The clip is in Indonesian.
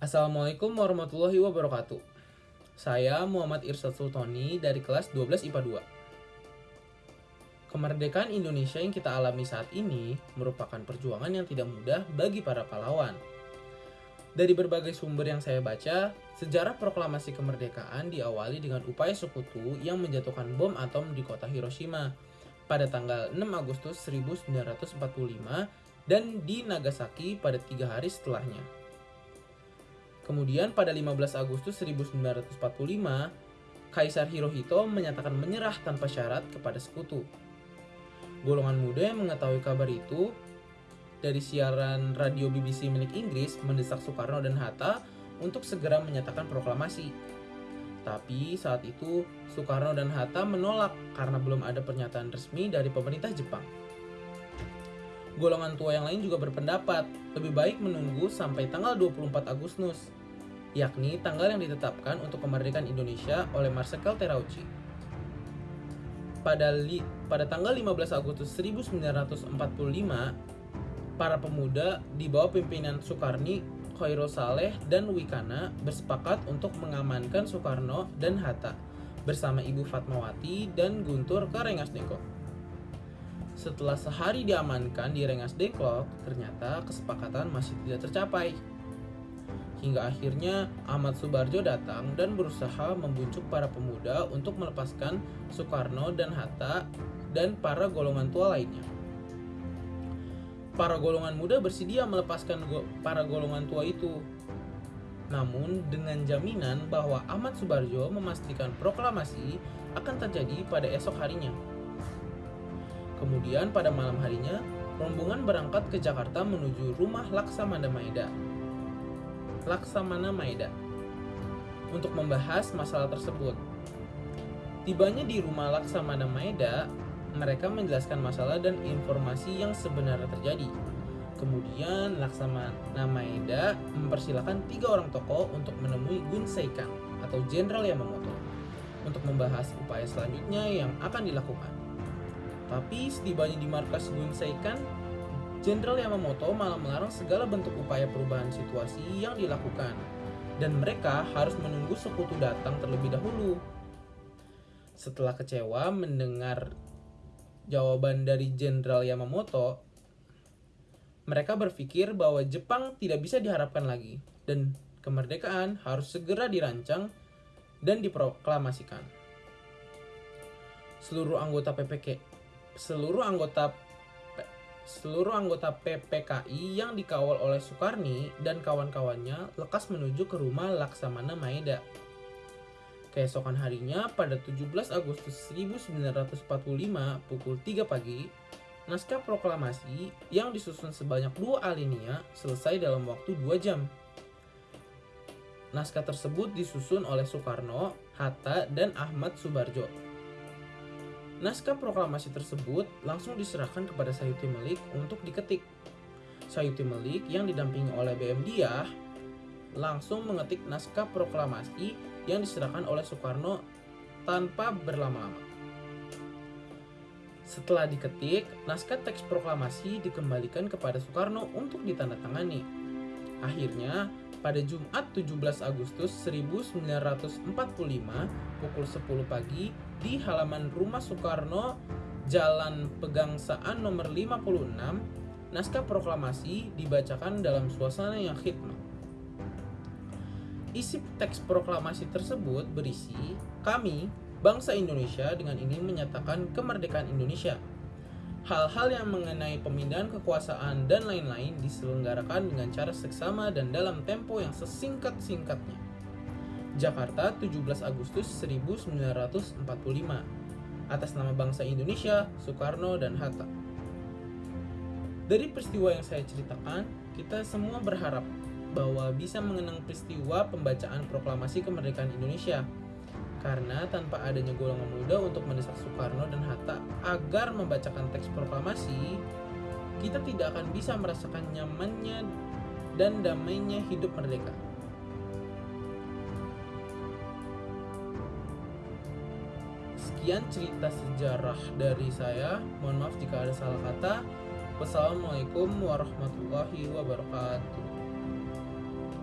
Assalamualaikum warahmatullahi wabarakatuh. Saya Muhammad Irsad Sultoni dari kelas 12 IPA 2. Kemerdekaan Indonesia yang kita alami saat ini merupakan perjuangan yang tidak mudah bagi para pahlawan. Dari berbagai sumber yang saya baca, sejarah proklamasi kemerdekaan diawali dengan upaya sekutu yang menjatuhkan bom atom di kota Hiroshima pada tanggal 6 Agustus 1945 dan di Nagasaki pada tiga hari setelahnya. Kemudian pada 15 Agustus 1945, Kaisar Hirohito menyatakan menyerah tanpa syarat kepada sekutu. Golongan muda yang mengetahui kabar itu dari siaran radio BBC milik Inggris mendesak Soekarno dan Hatta untuk segera menyatakan proklamasi. Tapi saat itu Soekarno dan Hatta menolak karena belum ada pernyataan resmi dari pemerintah Jepang. Golongan tua yang lain juga berpendapat lebih baik menunggu sampai tanggal 24 Agustus yakni tanggal yang ditetapkan untuk kemerdekaan Indonesia oleh Marsikal Terauchi. Pada, li, pada tanggal 15 Agustus 1945, para pemuda di bawah pimpinan Soekarni, Khairul Saleh, dan Wikana bersepakat untuk mengamankan Soekarno dan Hatta bersama Ibu Fatmawati dan Guntur ke Rengas Dengklok. Setelah sehari diamankan di Rengas Dengklok, ternyata kesepakatan masih tidak tercapai. Hingga akhirnya Ahmad Subarjo datang dan berusaha membujuk para pemuda untuk melepaskan Soekarno dan Hatta dan para golongan tua lainnya. Para golongan muda bersedia melepaskan go para golongan tua itu. Namun dengan jaminan bahwa Ahmad Subarjo memastikan proklamasi akan terjadi pada esok harinya. Kemudian pada malam harinya, rombongan berangkat ke Jakarta menuju rumah Laksamana Maeda Laksamana Maeda untuk membahas masalah tersebut. Tibanya di rumah Laksamana Maeda, mereka menjelaskan masalah dan informasi yang sebenarnya terjadi. Kemudian Laksamana Maeda mempersilahkan tiga orang tokoh untuk menemui Gun Seikan atau Jenderal Yamamoto untuk membahas upaya selanjutnya yang akan dilakukan. Tapi setibanya di markas Gun Seikan, Jenderal Yamamoto malah melarang segala bentuk upaya perubahan situasi yang dilakukan, dan mereka harus menunggu sekutu datang terlebih dahulu. Setelah kecewa mendengar jawaban dari Jenderal Yamamoto, mereka berpikir bahwa Jepang tidak bisa diharapkan lagi, dan kemerdekaan harus segera dirancang dan diproklamasikan. Seluruh anggota PPK, seluruh anggota seluruh anggota PPKI yang dikawal oleh Soekarni dan kawan-kawannya lekas menuju ke rumah Laksamana Maeda. Keesokan harinya, pada 17 Agustus 1945 pukul 3 pagi, naskah proklamasi yang disusun sebanyak dua alinea selesai dalam waktu 2 jam. Naskah tersebut disusun oleh Soekarno, Hatta, dan Ahmad Subarjo. Naskah proklamasi tersebut langsung diserahkan kepada Sayuti Melik untuk diketik. Sayuti Melik yang didampingi oleh BM Diah langsung mengetik naskah proklamasi yang diserahkan oleh Soekarno tanpa berlama-lama. Setelah diketik, naskah teks proklamasi dikembalikan kepada Soekarno untuk ditandatangani. Akhirnya, pada Jumat 17 Agustus 1945 pukul 10 pagi di halaman rumah Soekarno Jalan Pegangsaan nomor 56 naskah proklamasi dibacakan dalam suasana yang khidmat. Isi teks proklamasi tersebut berisi, kami, bangsa Indonesia dengan ini menyatakan kemerdekaan Indonesia Hal-hal yang mengenai pemindahan kekuasaan dan lain-lain diselenggarakan dengan cara seksama dan dalam tempo yang sesingkat-singkatnya. Jakarta, 17 Agustus 1945. Atas nama bangsa Indonesia, Soekarno dan Hatta. Dari peristiwa yang saya ceritakan, kita semua berharap bahwa bisa mengenang peristiwa pembacaan proklamasi kemerdekaan Indonesia karena tanpa adanya golongan muda untuk mendesak Soekarno dan Hatta agar membacakan teks proklamasi, kita tidak akan bisa merasakan nyamannya dan damainya hidup merdeka. Sekian cerita sejarah dari saya. Mohon maaf jika ada salah kata. Wassalamualaikum warahmatullahi wabarakatuh.